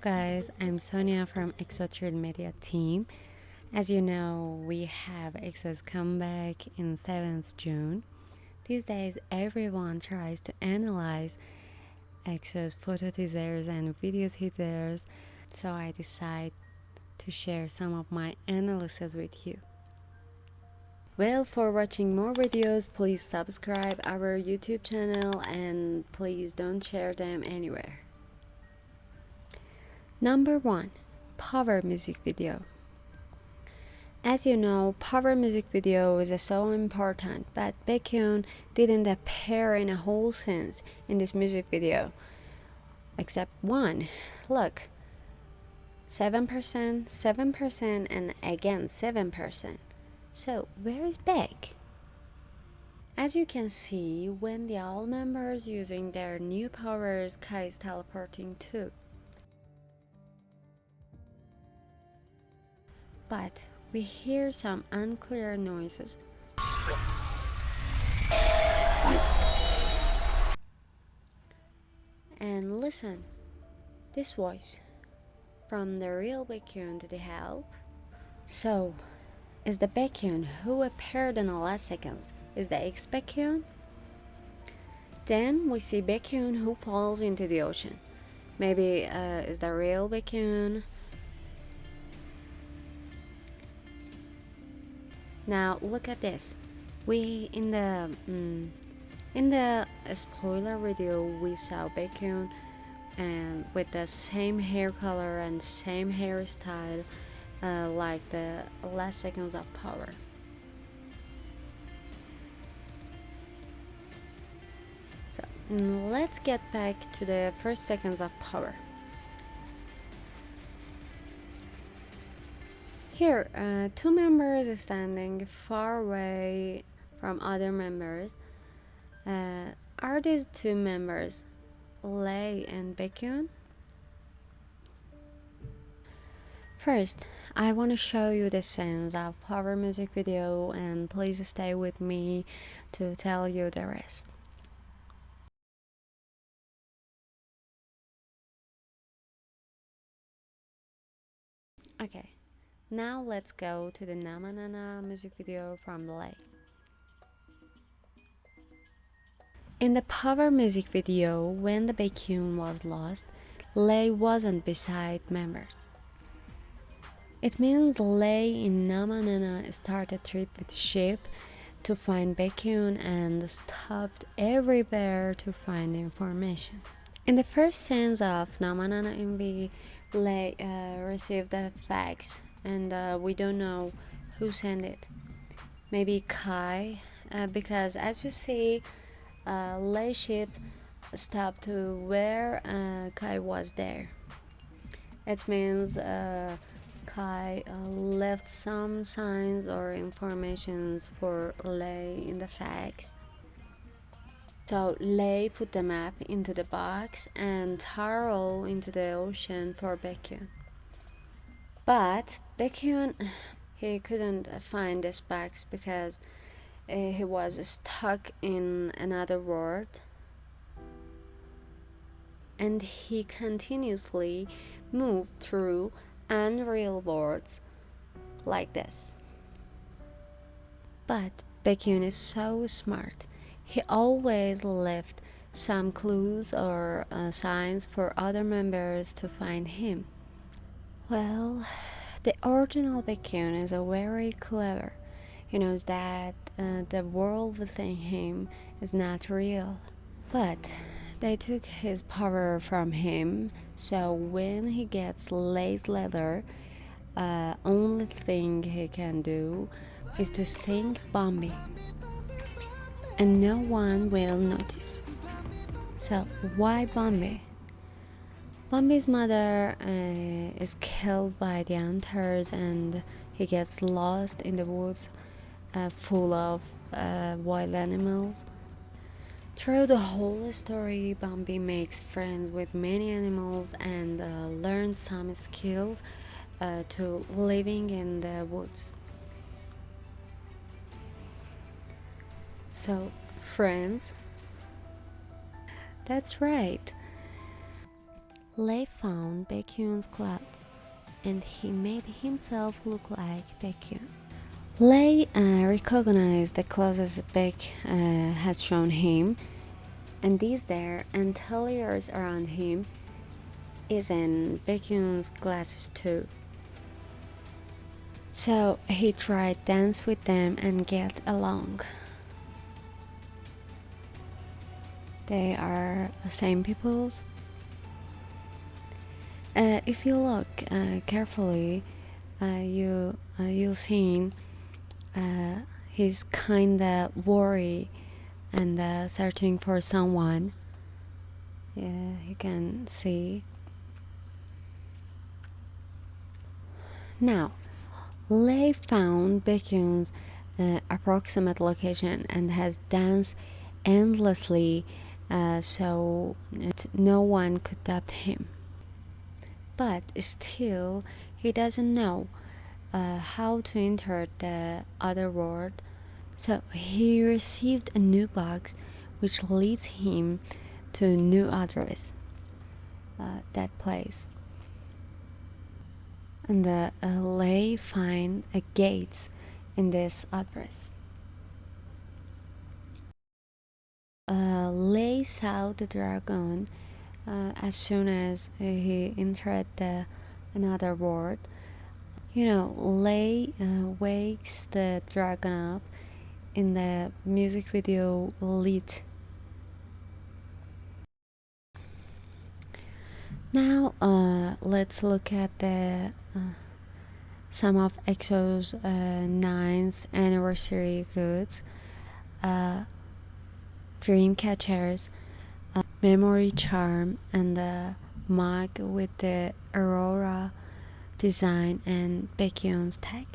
guys, I'm Sonia from EXO Media team. As you know, we have EXO's comeback in 7th June. These days, everyone tries to analyze EXO's photo teasers and video teasers, so I decide to share some of my analysis with you. Well, for watching more videos, please subscribe our YouTube channel and please don't share them anywhere. Number 1. Power music video. As you know, power music video is so important, but Baekhyun didn't appear in a whole sense in this music video, except one. Look, 7%, 7%, and again 7%. So, where is Baek? As you can see, when the all members using their new powers, Kai is teleporting too. But we hear some unclear noises. And listen, this voice from the real Baekhyun to the help. So, is the Baekhyun who appeared in the last seconds is the ex Baekhyun? Then we see Baekhyun who falls into the ocean. Maybe uh, is the real Baekhyun? Now look at this. We in the mm, in the spoiler video we saw Baekhyun and with the same hair color and same hairstyle uh, like the last seconds of power. So let's get back to the first seconds of power. Here, uh, two members standing far away from other members. Uh, are these two members Lay and Baekhyun? First, I want to show you the sense of power music video and please stay with me to tell you the rest. Okay, now let's go to the Namanana music video from Lay. In the power music video, when the Baekhyun was lost, Lay wasn't beside members. It means Lay in Namanana started a trip with ship to find Baekhyun and stopped everywhere to find information. In the first scenes of Namanana MV, Lay uh, received the fax and uh, we don't know who sent it. Maybe Kai, uh, because as you see, uh, Lay ship stopped to where uh, Kai was there. It means uh, Kai uh, left some signs or informations for Lay in the fax. So Lay put the map into the box and Taro into the ocean for Baekhyun. But Baekhyun, he couldn't find this box because uh, he was stuck in another world and he continuously moved through unreal worlds like this. But Baekhyun is so smart. He always left some clues or uh, signs for other members to find him. Well, the original Baekhyun is a very clever. He knows that uh, the world within him is not real. But they took his power from him, so when he gets lace leather, uh, only thing he can do is to sing Bambi. And no one will notice. So why Bambi? Bambi's mother uh, is killed by the hunters and he gets lost in the woods uh, full of uh, wild animals. Through the whole story, Bambi makes friends with many animals and uh, learns some skills uh, to living in the woods. So, friends, that's right. Lay found Baekhyun's clothes and he made himself look like Baekhyun. Lay uh, recognized the clothes Baek uh, had shown him and these there and layers around him is in Baekhyun's glasses too. So he tried dance with them and get along. They are the same peoples. Uh, if you look uh, carefully, uh, you uh, you'll see uh, he's kinda worried and uh, searching for someone. Yeah, you can see. Now, Lay found Baekhyun's approximate location and has danced endlessly so no one could doubt him. But still, he doesn't know uh, how to enter the other world so he received a new box which leads him to a new address, uh, that place. And uh, Lay find a gate in this address. Uh, Lay saw the dragon uh, as soon as he entered the another world. You know, Lay uh, wakes the dragon up in the music video lit. Now uh, let's look at the uh, some of EXO's uh, ninth anniversary goods. Uh, dream catchers, uh, memory charm, and the mug with the Aurora design and Baekhyun's tag.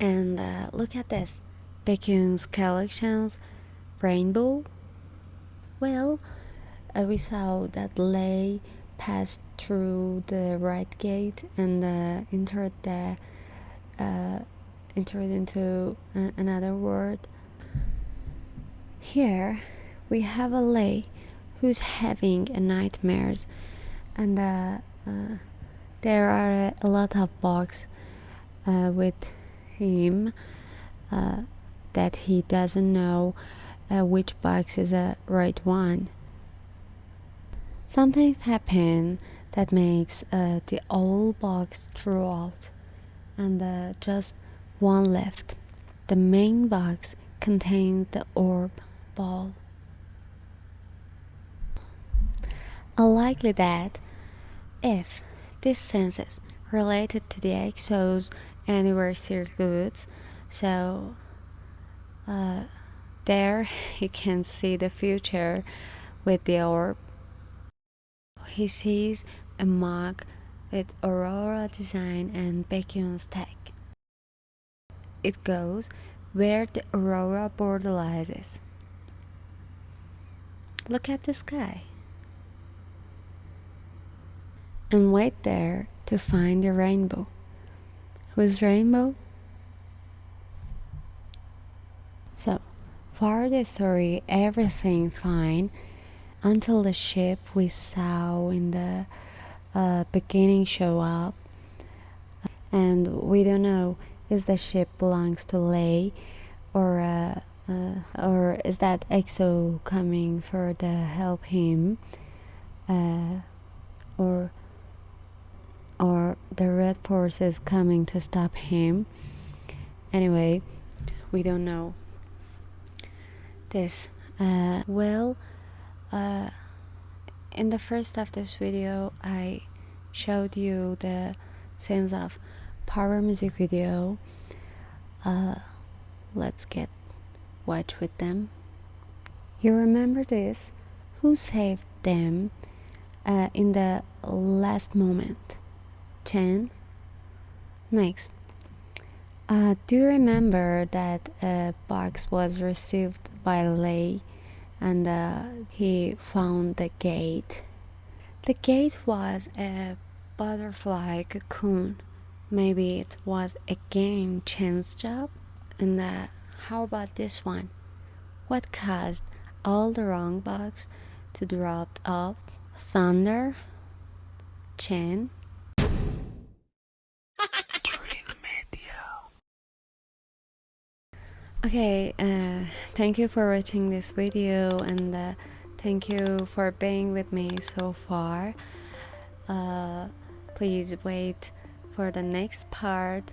And uh, look at this Baekhyun's collections rainbow. Well, uh, we saw that Lay passed through the right gate and uh, entered the uh, entered into another world. Here we have a lay who's having nightmares, and uh, uh, there are a lot of bugs uh, with him uh, that he doesn't know uh, which box is the right one. Something happened that makes uh, the old box throw out and just one left. The main box contains the orb ball. Unlikely that if this census related to the EXO's anniversary goods so uh, there he can see the future with the orb. He sees a mug with aurora design and Baekhyun's tag it goes where the aurora borderlines look at the sky and wait there to find the rainbow Whose rainbow? So, for the story, everything fine until the ship we saw in the uh, beginning show up, and we don't know is the ship belongs to Lay or uh, uh, or is that EXO coming for the help him, uh, or or the red forces coming to stop him. Anyway we don't know this uh, well uh, in the first of this video I showed you the sense of power music video. Uh, let's get watch with them. You remember this? Who saved them uh, in the last moment 10 next. Uh, do you remember that a box was received by Lay and uh, he found the gate? The gate was a butterfly cocoon. Maybe it was again chance job? And uh, how about this one? What caused all the wrong bugs to drop off? Thunder, Chen. Okay, uh, thank you for watching this video and uh, thank you for being with me so far. Uh, please wait for the next part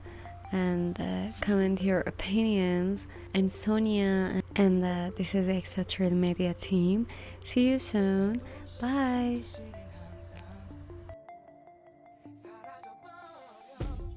and uh, comment your opinions. I'm Sonia and uh, this is Extra Trade Media team. See you soon. Bye.